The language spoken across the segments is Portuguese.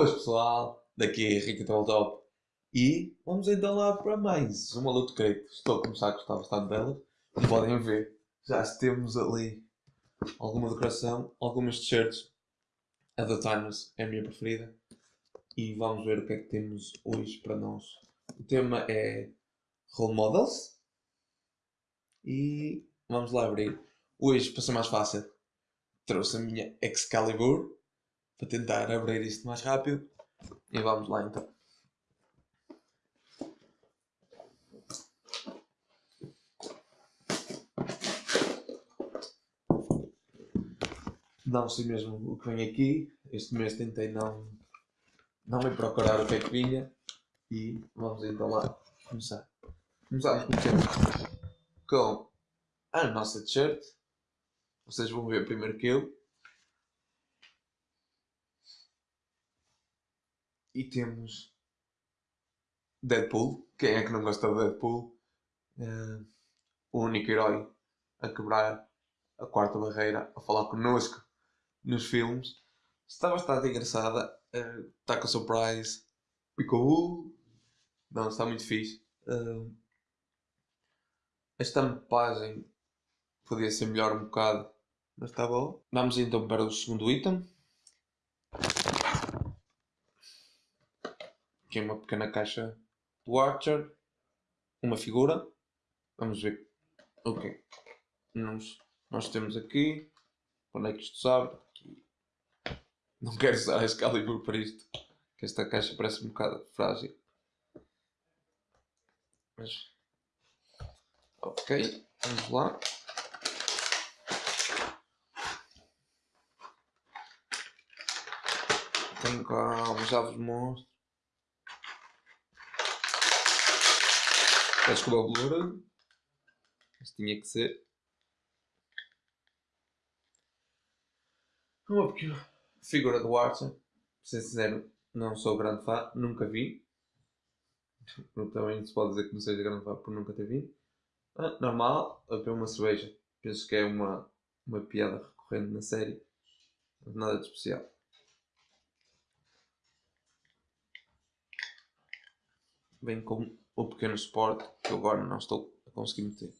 Boas pessoal, daqui é Henrique Top e vamos então lá para mais uma luta crate. Estou a começar a gostar bastante dela, como podem ver, já temos ali alguma decoração, algumas t-shirts. A da Timeless é a minha preferida e vamos ver o que é que temos hoje para nós. O tema é Role Models e vamos lá abrir. Hoje, para ser mais fácil, trouxe a minha Excalibur para tentar abrir isto mais rápido. E vamos lá então. Não sei mesmo o que vem aqui. Este mês tentei não, não ir procurar o que é que vinha. E vamos então lá começar. Começamos com a nossa t-shirt. Vocês vão ver primeiro que eu. E temos Deadpool. Quem é que não gosta de Deadpool? Uh, o único herói a quebrar a quarta barreira, a falar connosco nos filmes. Está bastante engraçada. Uh, está com surprise. Ficou. Não, está muito fixe. Uh, a estampagem podia ser melhor um bocado, mas está bom. Vamos então para o segundo item. Que é uma pequena caixa do Archer, uma figura. Vamos ver o que nós, nós temos aqui. Onde é que isto sabe? Aqui. Não quero usar a Excalibur para isto, que esta caixa parece um bocado frágil. Mas. Ok, vamos lá. Tenho cá umas aves monstros. Peço desculpa o blur. Mas tinha que ser. Uma pequena figura do Archer. Para ser sincero, não sou grande fã, nunca vi. Também se pode dizer que não seja grande fã por nunca ter visto. Ah, normal, a beber uma cerveja. Penso que é uma, uma piada recorrente na série. Nada de especial. Vem com o pequeno suporte que eu agora não estou a conseguir meter.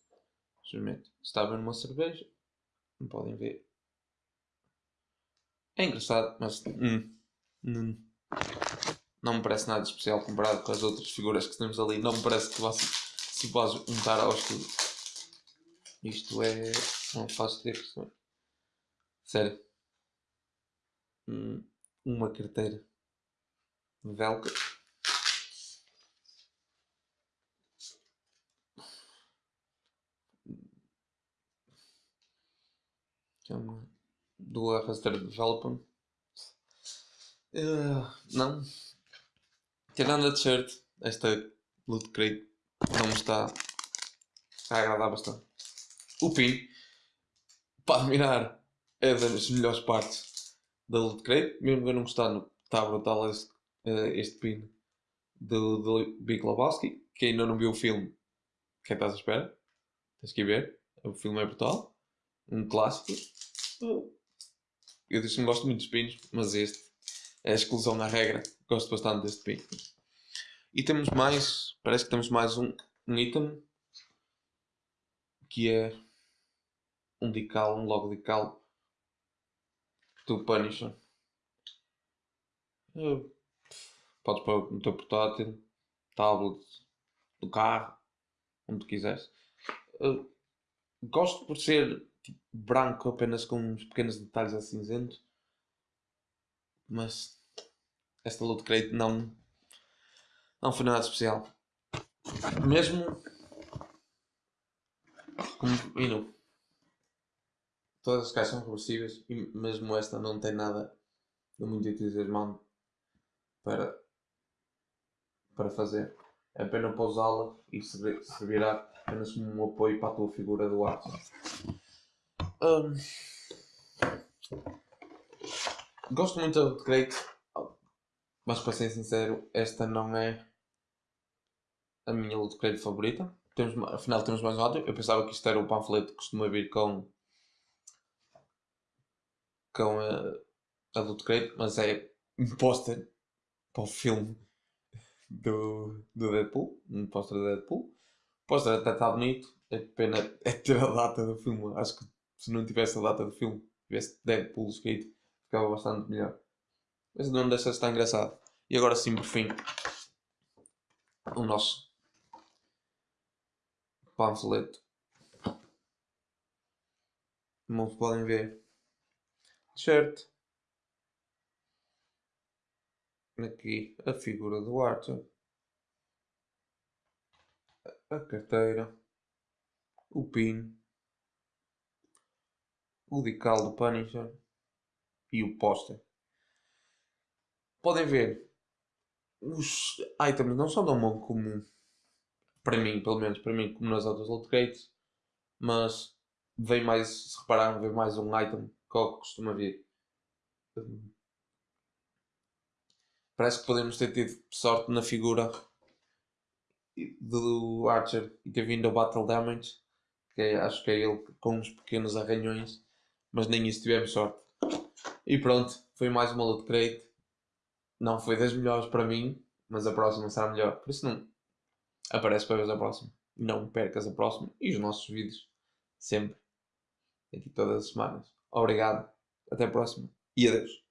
Experimento. Estava numa cerveja, não podem ver. É engraçado, mas hum, hum, não me parece nada especial comparado com as outras figuras que temos ali. Não me parece que se pode juntar ao estudo. Isto é. Não faço ideia que Sério. Hum, uma carteira velcro do Arraster Development. Uh, não. Tirando a t-shirt, esta Loot Crate não me está a agradar bastante. O pin, para admirar, é das melhores partes da Loot Crate. Mesmo eu não gostando, está brutal este, uh, este pin do, do Big Lebowski. Quem ainda não viu o filme, quem estás à espera? Tens que ir ver. O filme é brutal. Um clássico. Eu disse que não gosto muito de pinos, mas este é a exclusão na regra. Gosto bastante deste pino. E temos mais, parece que temos mais um, um item que é um decal, um logo decal do Punisher. Podes pôr no teu portátil, tablet, do carro, onde quiseres. gosto por ser tipo, branco apenas com uns pequenos detalhes a cinzento. Mas esta loot crate não, não foi nada especial. Mesmo como you todas as caixas são reversíveis e mesmo esta não tem nada de muito entusiasmante para, para fazer. É apenas para usá-la e servirá apenas como um apoio para a tua figura do ar. Um, gosto muito de Crate, mas para ser sincero, esta não é a minha loot crate favorita. Temos, afinal, temos mais um lado. Eu pensava que isto era o panfleto que costuma vir com, com a, a loot crate, mas é um póster para o filme do, do Deadpool, um póster do Deadpool. O póster até está bonito, é pena é ter a data do filme. Acho que se não tivesse a data do filme, tivesse Deadpool escrito, ficava bastante melhor. Mas não deixa de estar engraçado. E agora sim, por fim, o nosso panfleto. Como podem ver, t-shirt. Aqui a figura do Arthur. A carteira. O pin. O decal do Punisher. E o póster. Podem ver, os items não são tão bons como para mim, pelo menos para mim, como nas outras loot mas vem mais, se repararam, vem mais um item que eu costuma vir. Parece que podemos ter tido sorte na figura do Archer e ter vindo ao Battle Damage, que é, acho que é ele com uns pequenos arranhões, mas nem isso tivemos sorte. E pronto, foi mais uma loot crate. Não foi das melhores para mim, mas a próxima será melhor. Por isso não aparece para ver a próxima. Não percas a próxima e os nossos vídeos. Sempre. Aqui todas as semanas. Obrigado. Até a próxima. E adeus.